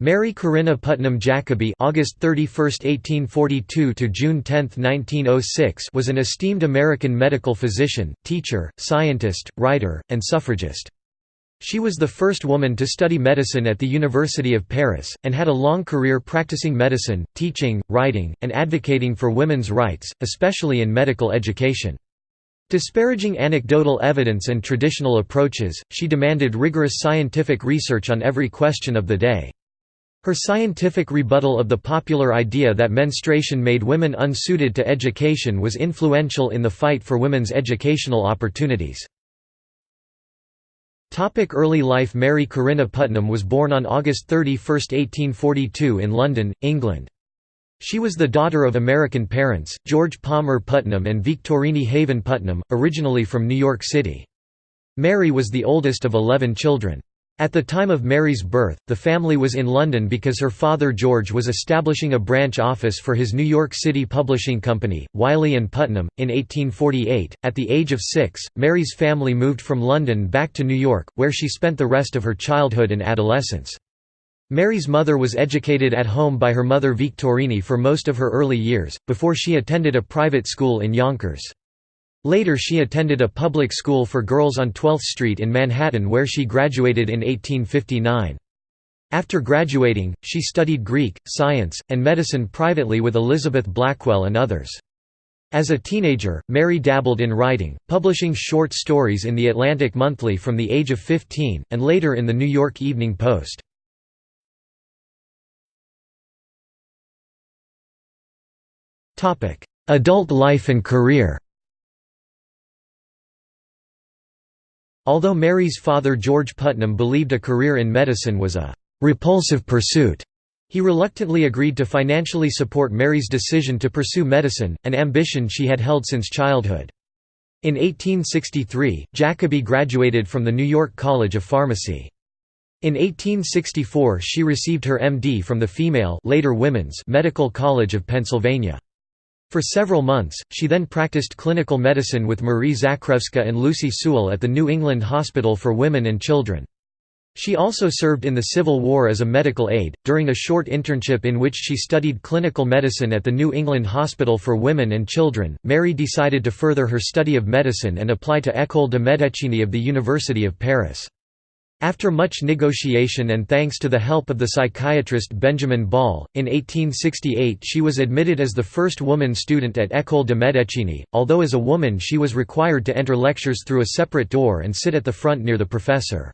Mary Corinna Putnam Jacobi August 31, 1842 to June 10, 1906 was an esteemed American medical physician, teacher, scientist, writer, and suffragist. She was the first woman to study medicine at the University of Paris, and had a long career practicing medicine, teaching, writing, and advocating for women's rights, especially in medical education. Disparaging anecdotal evidence and traditional approaches, she demanded rigorous scientific research on every question of the day. Her scientific rebuttal of the popular idea that menstruation made women unsuited to education was influential in the fight for women's educational opportunities. Early life Mary Corinna Putnam was born on August 31, 1842 in London, England. She was the daughter of American parents, George Palmer Putnam and Victorine Haven Putnam, originally from New York City. Mary was the oldest of eleven children. At the time of Mary's birth, the family was in London because her father George was establishing a branch office for his New York City publishing company, Wiley and Putnam, in 1848. At the age of six, Mary's family moved from London back to New York, where she spent the rest of her childhood and adolescence. Mary's mother was educated at home by her mother Victorine for most of her early years, before she attended a private school in Yonkers. Later she attended a public school for girls on 12th Street in Manhattan where she graduated in 1859. After graduating, she studied Greek, science, and medicine privately with Elizabeth Blackwell and others. As a teenager, Mary dabbled in writing, publishing short stories in the Atlantic Monthly from the age of 15, and later in the New York Evening Post. Adult life and career Although Mary's father George Putnam believed a career in medicine was a «repulsive pursuit», he reluctantly agreed to financially support Mary's decision to pursue medicine, an ambition she had held since childhood. In 1863, Jacobi graduated from the New York College of Pharmacy. In 1864 she received her MD from the female later women's Medical College of Pennsylvania. For several months, she then practiced clinical medicine with Marie Zakrzewska and Lucy Sewall at the New England Hospital for Women and Children. She also served in the Civil War as a medical aide, during a short internship in which she studied clinical medicine at the New England Hospital for Women and Children. Mary decided to further her study of medicine and apply to École de Médecine of the University of Paris. After much negotiation and thanks to the help of the psychiatrist Benjamin Ball, in 1868 she was admitted as the first woman student at École de Médecine, although as a woman she was required to enter lectures through a separate door and sit at the front near the professor.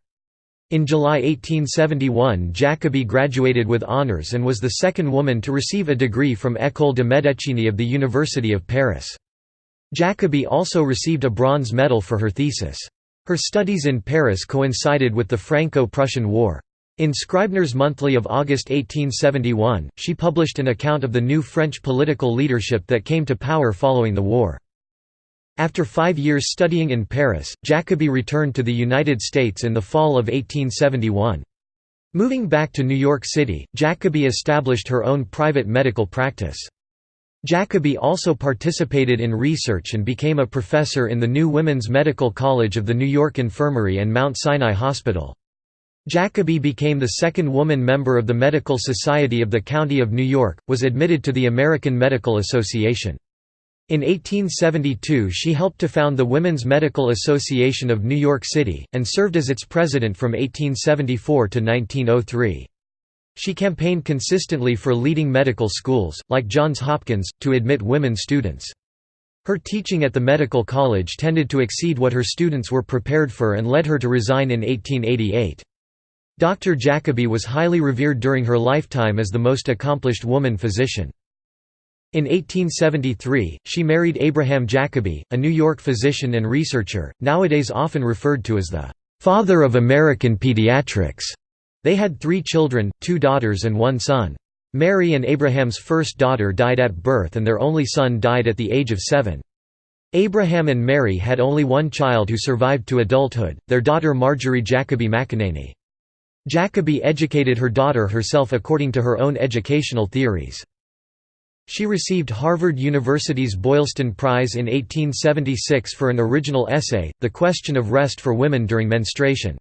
In July 1871 Jacobi graduated with honours and was the second woman to receive a degree from École de Médecine of the University of Paris. Jacobi also received a bronze medal for her thesis. Her studies in Paris coincided with the Franco-Prussian War. In Scribner's Monthly of August 1871, she published an account of the new French political leadership that came to power following the war. After five years studying in Paris, Jacobi returned to the United States in the fall of 1871. Moving back to New York City, Jacobi established her own private medical practice. Jacobi also participated in research and became a professor in the new Women's Medical College of the New York Infirmary and Mount Sinai Hospital. Jacobi became the second woman member of the Medical Society of the County of New York, was admitted to the American Medical Association. In 1872 she helped to found the Women's Medical Association of New York City, and served as its president from 1874 to 1903. She campaigned consistently for leading medical schools, like Johns Hopkins, to admit women students. Her teaching at the medical college tended to exceed what her students were prepared for and led her to resign in 1888. Dr. Jacobi was highly revered during her lifetime as the most accomplished woman physician. In 1873, she married Abraham Jacobi, a New York physician and researcher, nowadays often referred to as the "...father of American pediatrics." They had three children, two daughters and one son. Mary and Abraham's first daughter died at birth and their only son died at the age of seven. Abraham and Mary had only one child who survived to adulthood, their daughter Marjorie Jacobi McAneny. Jacobi educated her daughter herself according to her own educational theories. She received Harvard University's Boylston Prize in 1876 for an original essay, The Question of Rest for Women During Menstruation.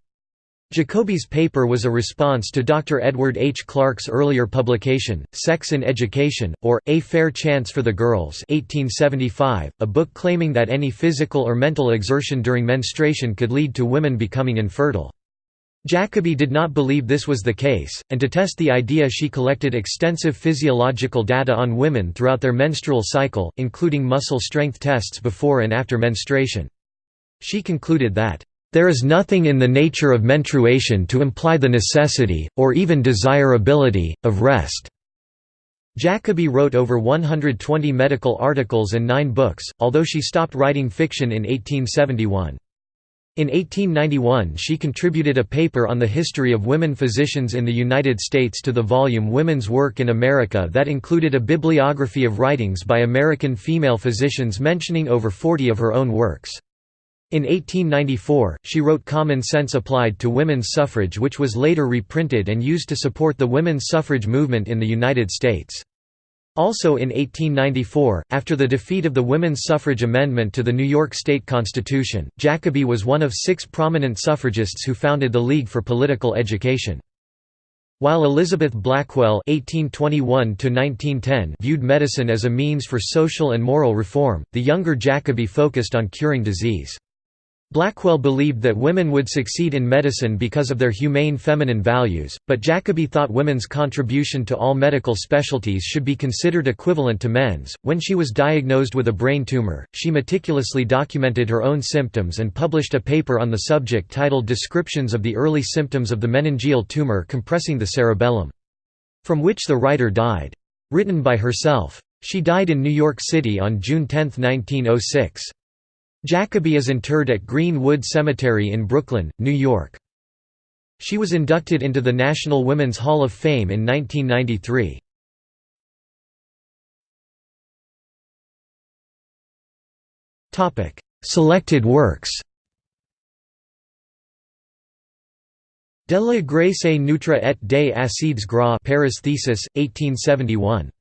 Jacobi's paper was a response to Dr. Edward H. Clarke's earlier publication, Sex in Education, or, A Fair Chance for the Girls 1875, a book claiming that any physical or mental exertion during menstruation could lead to women becoming infertile. Jacobi did not believe this was the case, and to test the idea she collected extensive physiological data on women throughout their menstrual cycle, including muscle strength tests before and after menstruation. She concluded that there is nothing in the nature of menstruation to imply the necessity, or even desirability, of rest." Jacobi wrote over 120 medical articles and nine books, although she stopped writing fiction in 1871. In 1891 she contributed a paper on the history of women physicians in the United States to the volume Women's Work in America that included a bibliography of writings by American female physicians mentioning over 40 of her own works. In 1894, she wrote Common Sense Applied to Women's Suffrage which was later reprinted and used to support the women's suffrage movement in the United States. Also in 1894, after the defeat of the women's suffrage amendment to the New York State Constitution, Jacobi was one of six prominent suffragists who founded the League for Political Education. While Elizabeth Blackwell (1821–1910) viewed medicine as a means for social and moral reform, the younger Jacobi focused on curing disease. Blackwell believed that women would succeed in medicine because of their humane feminine values, but Jacobi thought women's contribution to all medical specialties should be considered equivalent to men's. When she was diagnosed with a brain tumor, she meticulously documented her own symptoms and published a paper on the subject titled Descriptions of the Early Symptoms of the Meningeal Tumor Compressing the Cerebellum, from which the writer died. Written by herself. She died in New York City on June 10, 1906. Jacobi is interred at Green-Wood Cemetery in Brooklyn, New York. She was inducted into the National Women's Hall of Fame in 1993. Selected works De la Graisse neutre et des acides gras Paris Thesis, 1871.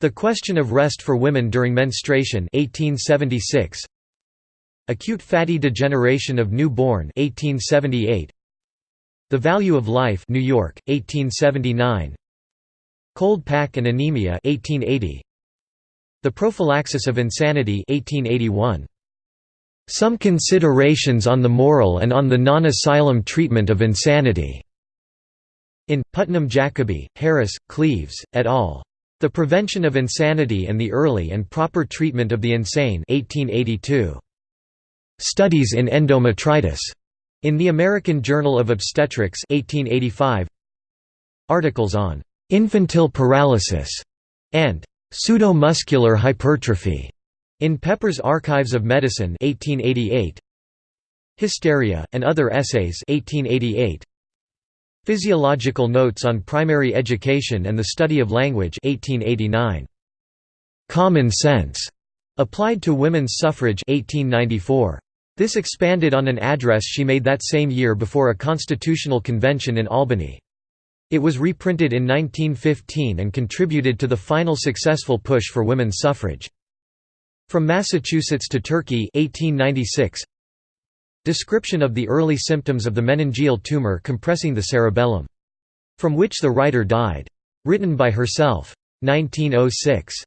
The Question of Rest for Women During Menstruation 1876. Acute Fatty Degeneration of newborn 1878 The Value of Life New York 1879 Cold Pack and Anemia 1880 The Prophylaxis of Insanity 1881 Some Considerations on the Moral and on the Non-Asylum Treatment of Insanity. In Putnam Jacobi, Harris, Cleaves, et al. The Prevention of Insanity and the Early and Proper Treatment of the Insane 1882. Studies in Endometritis. In the American Journal of Obstetrics 1885 Articles on infantile paralysis and pseudomuscular hypertrophy in Pepper's Archives of Medicine 1888 Hysteria and Other Essays 1888 Physiological Notes on Primary Education and the Study of Language 1889 Common Sense. Applied to Women's Suffrage 1894 this expanded on an address she made that same year before a constitutional convention in Albany. It was reprinted in 1915 and contributed to the final successful push for women's suffrage. From Massachusetts to Turkey 1896, Description of the early symptoms of the meningeal tumor compressing the cerebellum. From which the writer died. Written by herself. 1906.